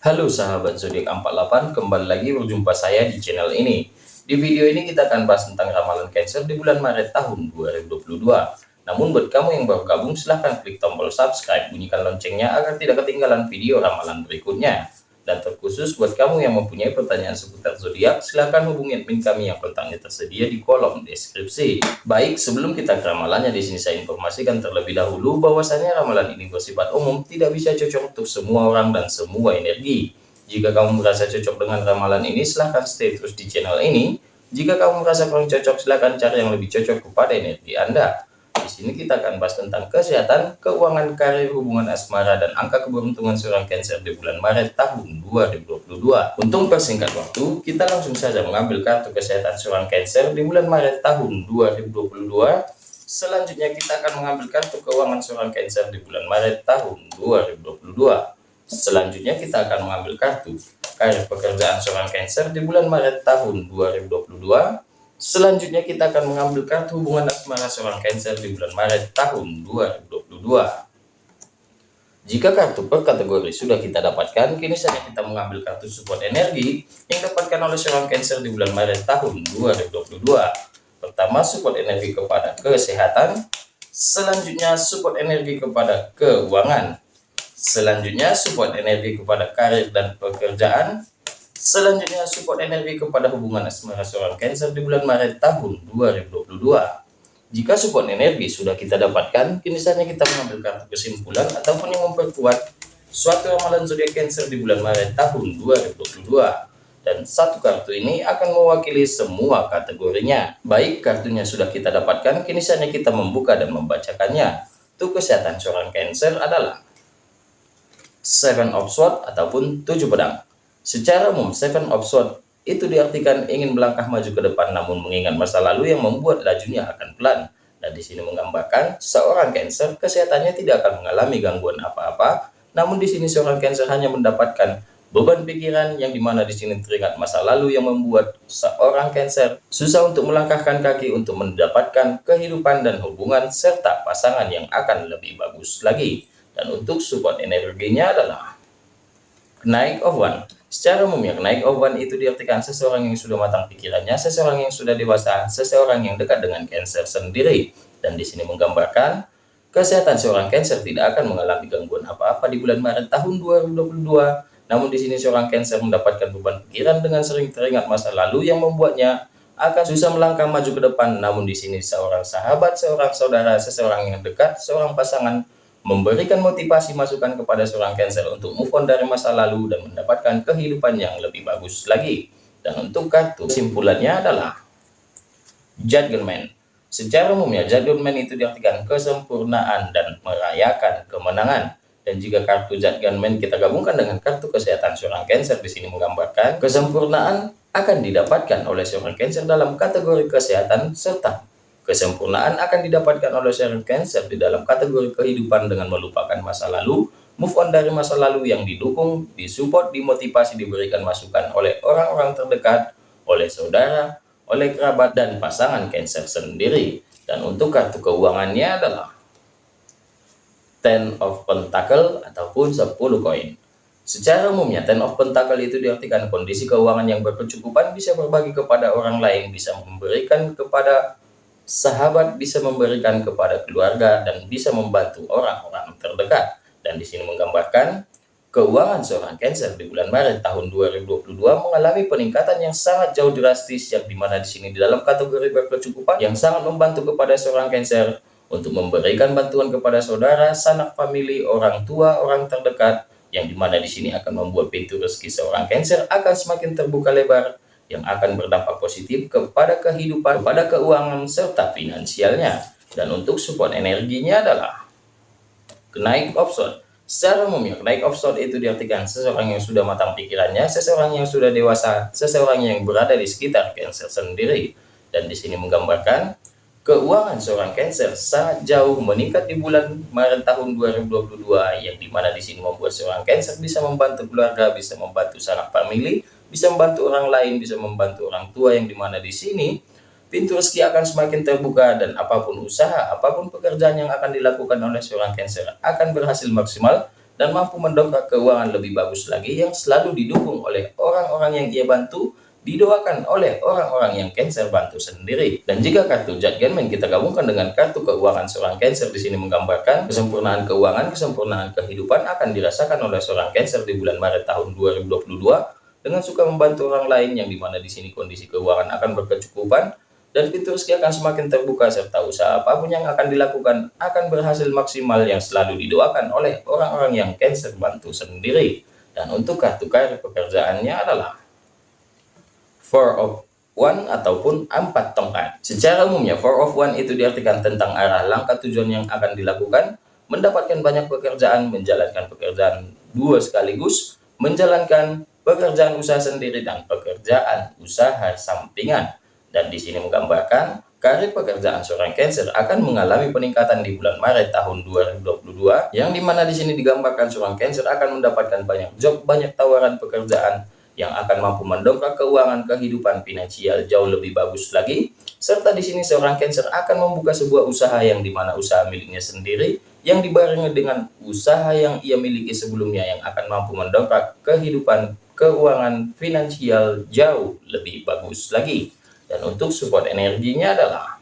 Halo sahabat zodiak 48, kembali lagi berjumpa saya di channel ini. Di video ini kita akan bahas tentang ramalan Cancer di bulan Maret tahun 2022. Namun buat kamu yang baru gabung silahkan klik tombol subscribe, bunyikan loncengnya agar tidak ketinggalan video ramalan berikutnya. Dan terkhusus buat kamu yang mempunyai pertanyaan seputar zodiak, silahkan hubungi admin kami yang kontaknya tersedia di kolom deskripsi. Baik, sebelum kita ke ramalannya di sini saya informasikan terlebih dahulu bahwasanya ramalan ini bersifat umum, tidak bisa cocok untuk semua orang dan semua energi. Jika kamu merasa cocok dengan ramalan ini, silahkan stay terus di channel ini. Jika kamu merasa kurang cocok, silahkan cari yang lebih cocok kepada energi Anda. Sini kita akan bahas tentang kesehatan, keuangan, karir, hubungan asmara, dan angka keberuntungan seorang Cancer di bulan Maret tahun 2022. Untuk persingkat waktu, kita langsung saja mengambil kartu kesehatan seorang Cancer di bulan Maret tahun 2022. Selanjutnya kita akan mengambil kartu keuangan seorang Cancer di bulan Maret tahun 2022. Selanjutnya kita akan mengambil kartu karir pekerjaan seorang Cancer di bulan Maret tahun 2022 Selanjutnya kita akan mengambil kartu hubungan asmara seorang Cancer di bulan Maret tahun 2022. Jika kartu per kategori sudah kita dapatkan, kini saatnya kita mengambil kartu support energi yang dapatkan oleh seorang Cancer di bulan Maret tahun 2022. Pertama, support energi kepada kesehatan. Selanjutnya, support energi kepada keuangan. Selanjutnya, support energi kepada karir dan pekerjaan. Selanjutnya support energi kepada hubungan asmara seorang Cancer di bulan Maret tahun 2022. Jika support energi sudah kita dapatkan, kini saatnya kita mengambil kartu kesimpulan ataupun yang memperkuat suatu ramalan zodiak Cancer di bulan Maret tahun 2022. Dan satu kartu ini akan mewakili semua kategorinya. Baik kartunya sudah kita dapatkan, kini saatnya kita membuka dan membacakannya. Untuk kesehatan seorang Cancer adalah Seven of Swords ataupun tujuh pedang. Secara umum, Seven of Swords itu diartikan ingin melangkah maju ke depan namun mengingat masa lalu yang membuat lajunya akan pelan. Dan di sini menggambarkan seorang Cancer kesehatannya tidak akan mengalami gangguan apa-apa, namun di sini seorang Cancer hanya mendapatkan beban pikiran yang di mana di sini teringat masa lalu yang membuat seorang Cancer susah untuk melangkahkan kaki untuk mendapatkan kehidupan dan hubungan serta pasangan yang akan lebih bagus lagi. Dan untuk support energinya adalah naik of one Secara umumnya, naik one itu diartikan seseorang yang sudah matang pikirannya, seseorang yang sudah dewasa, seseorang yang dekat dengan Cancer sendiri. Dan di sini menggambarkan, kesehatan seorang Cancer tidak akan mengalami gangguan apa-apa di bulan Maret tahun 2022. Namun di sini seorang Cancer mendapatkan beban pikiran dengan sering teringat masa lalu yang membuatnya akan susah melangkah maju ke depan. Namun di sini seorang sahabat, seorang saudara, seseorang yang dekat, seorang pasangan memberikan motivasi masukan kepada seorang Cancer untuk move on dari masa lalu dan mendapatkan kehidupan yang lebih bagus lagi. Dan untuk kartu kesimpulannya adalah Judgment. Secara umumnya Judgment itu diartikan kesempurnaan dan merayakan kemenangan. Dan jika kartu Judgment kita gabungkan dengan kartu kesehatan seorang Cancer di sini menggambarkan kesempurnaan akan didapatkan oleh seorang Cancer dalam kategori kesehatan serta Kesempurnaan akan didapatkan oleh seorang Cancer di dalam kategori kehidupan dengan melupakan masa lalu, move on dari masa lalu yang didukung, disupport, dimotivasi, diberikan masukan oleh orang-orang terdekat, oleh saudara, oleh kerabat, dan pasangan Cancer sendiri. Dan untuk kartu keuangannya adalah Ten of Pentacle ataupun 10 koin. Secara umumnya, Ten of Pentacle itu diartikan kondisi keuangan yang berkecukupan bisa berbagi kepada orang lain, bisa memberikan kepada sahabat bisa memberikan kepada keluarga dan bisa membantu orang-orang terdekat. Dan di sini menggambarkan keuangan seorang Cancer di bulan Maret tahun 2022 mengalami peningkatan yang sangat jauh drastis yang di mana di sini di dalam kategori berkecukupan yang sangat membantu kepada seorang Cancer untuk memberikan bantuan kepada saudara, sanak famili, orang tua, orang terdekat yang di mana di sini akan membuat pintu rezeki seorang Cancer akan semakin terbuka lebar yang akan berdampak positif kepada kehidupan, pada keuangan, serta finansialnya. Dan untuk support energinya adalah kenaik option. Secara umumnya, kenaik option itu diartikan seseorang yang sudah matang pikirannya, seseorang yang sudah dewasa, seseorang yang berada di sekitar Cancer sendiri. Dan di sini menggambarkan keuangan seorang Cancer sangat jauh meningkat di bulan Maret tahun 2022 yang di mana di sini membuat seorang Cancer bisa membantu keluarga, bisa membantu sanak famili, bisa membantu orang lain, bisa membantu orang tua yang di mana di sini pintu rezeki akan semakin terbuka dan apa pun usaha, apa pun pekerjaan yang akan dilakukan oleh seorang Cancer akan berhasil maksimal dan mampu mendongkrak keuangan lebih bagus lagi yang selalu didukung oleh orang-orang yang ia bantu didoakan oleh orang-orang yang Cancer bantu sendiri. Dan jika kartu Judgment kita gabungkan dengan kartu keuangan seorang Cancer di sini menggambarkan kesempurnaan keuangan, kesempurnaan kehidupan akan dirasakan oleh seorang Cancer di bulan Maret tahun 2022 dengan suka membantu orang lain yang di mana di sini kondisi keuangan akan berkecukupan dan pintu rezeki akan semakin terbuka serta usaha apa pun yang akan dilakukan akan berhasil maksimal yang selalu didoakan oleh orang-orang yang Cancer bantu sendiri. Dan untuk kartu karir pekerjaannya adalah four of one ataupun empat tongkat. Secara umumnya four of one itu diartikan tentang arah langkah tujuan yang akan dilakukan, mendapatkan banyak pekerjaan, menjalankan pekerjaan dua sekaligus, menjalankan pekerjaan usaha sendiri dan pekerjaan usaha sampingan. Dan di sini menggambarkan karir pekerjaan seorang Cancer akan mengalami peningkatan di bulan Maret tahun 2022 yang di mana di sini digambarkan seorang Cancer akan mendapatkan banyak job, banyak tawaran pekerjaan yang akan mampu mendongkrak keuangan kehidupan finansial jauh lebih bagus lagi. Serta di sini seorang Cancer akan membuka sebuah usaha yang di mana usaha miliknya sendiri yang dibarengi dengan usaha yang ia miliki sebelumnya yang akan mampu mendongkrak kehidupan keuangan finansial jauh lebih bagus lagi. Dan untuk support energinya adalah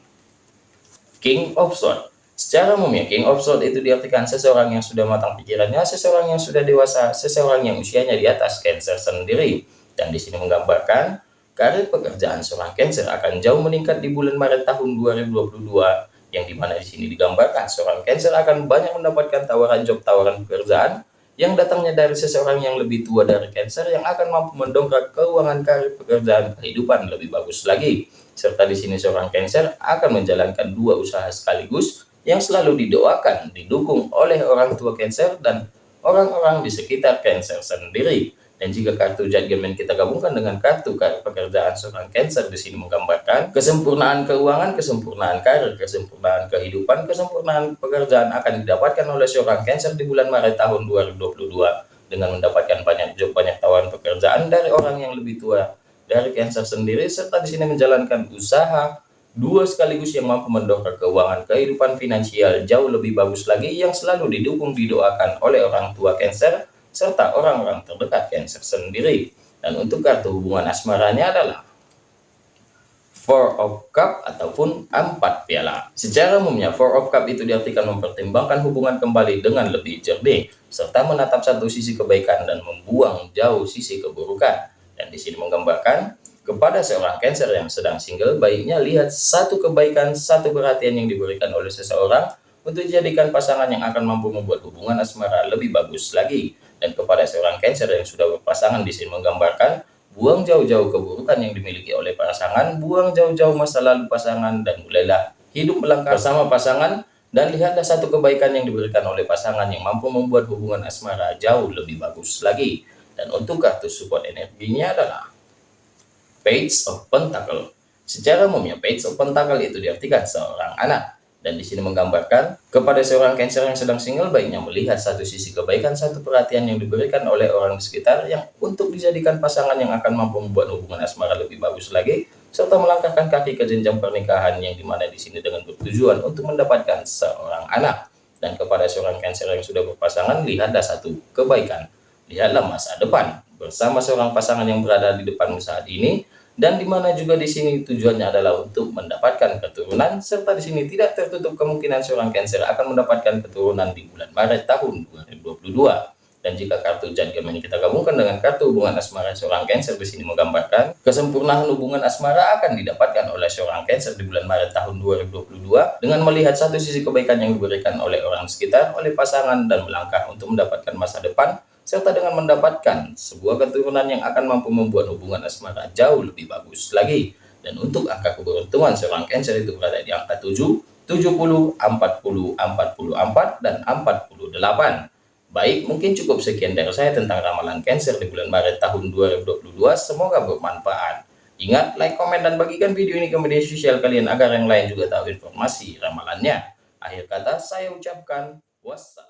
King of Swords. Secara umumnya, King of Swords itu diartikan seseorang yang sudah matang pikirannya, seseorang yang sudah dewasa, seseorang yang usianya di atas Cancer sendiri. Dan di sini menggambarkan, karir pekerjaan seorang Cancer akan jauh meningkat di bulan Maret tahun 2022, yang di mana di sini digambarkan seorang Cancer akan banyak mendapatkan tawaran job, tawaran pekerjaan, yang datangnya dari seseorang yang lebih tua dari Cancer yang akan mampu mendongkrak keuangan karir pekerjaan kehidupan lebih bagus lagi. Serta di sini seorang Cancer akan menjalankan dua usaha sekaligus, yang selalu didoakan, didukung oleh orang tua Cancer dan orang-orang di sekitar Cancer sendiri. Dan jika kartu judgment kita gabungkan dengan kartu pekerjaan seorang Cancer di sini menggambarkan kesempurnaan keuangan, kesempurnaan karir, kesempurnaan kehidupan, kesempurnaan pekerjaan akan didapatkan oleh seorang Cancer di bulan Maret tahun 2022 dengan mendapatkan banyak job, banyak tawaran pekerjaan dari orang yang lebih tua dari Cancer sendiri serta di sini menjalankan usaha dua sekaligus yang mampu mendongkrak keuangan kehidupan finansial jauh lebih bagus lagi yang selalu didukung didoakan oleh orang tua Cancer serta orang-orang terdekat Cancer sendiri. Dan untuk kartu hubungan asmaranya adalah Four of Cup ataupun empat piala. Secara umumnya Four of Cup itu diartikan mempertimbangkan hubungan kembali dengan lebih jernih serta menatap satu sisi kebaikan dan membuang jauh sisi keburukan. Dan di sini menggambarkan kepada seorang Cancer yang sedang single, baiknya lihat satu kebaikan, satu perhatian yang diberikan oleh seseorang untuk dijadikan pasangan yang akan mampu membuat hubungan asmara lebih bagus lagi. Dan kepada seorang Cancer yang sudah berpasangan di sini menggambarkan, buang jauh-jauh keburukan yang dimiliki oleh pasangan, buang jauh-jauh masa lalu pasangan, dan mulailah hidup melangkah bersama pasangan, dan lihatlah satu kebaikan yang diberikan oleh pasangan yang mampu membuat hubungan asmara jauh lebih bagus lagi. Dan untuk kartu support energinya adalah Page of Pentacle. Secara umumnya, Page of Pentacle itu diartikan seorang anak. Dan di sini menggambarkan kepada seorang Cancer yang sedang single baiknya melihat satu sisi kebaikan, satu perhatian yang diberikan oleh orang di sekitar yang untuk dijadikan pasangan yang akan mampu membuat hubungan asmara lebih bagus lagi, serta melangkahkan kaki ke jenjang pernikahan yang di mana di sini dengan bertujuan untuk mendapatkan seorang anak. Dan kepada seorang Cancer yang sudah berpasangan, lihatlah satu kebaikan. Lihatlah masa depan bersama seorang pasangan yang berada di depanmu saat ini dan di mana juga di sini tujuannya adalah untuk mendapatkan keturunan serta di sini tidak tertutup kemungkinan seorang Cancer akan mendapatkan keturunan di bulan Maret tahun 2022 dan jika kartu judgment kita gabungkan dengan kartu hubungan asmara seorang Cancer di sini menggambarkan kesempurnaan hubungan asmara akan didapatkan oleh seorang Cancer di bulan Maret tahun 2022 dengan melihat satu sisi kebaikan yang diberikan oleh orang sekitar oleh pasangan dan melangkah untuk mendapatkan masa depan serta dengan mendapatkan sebuah keturunan yang akan mampu membuat hubungan asmara jauh lebih bagus lagi. Dan untuk angka keberuntungan seorang Cancer itu berada di angka 7, 70, 40, 44, dan 48. Baik, mungkin cukup sekian dari saya tentang ramalan Cancer di bulan Maret tahun 2022. Semoga bermanfaat. Ingat, like, komen, dan bagikan video ini ke media sosial kalian agar yang lain juga tahu informasi ramalannya. Akhir kata, saya ucapkan wassalam.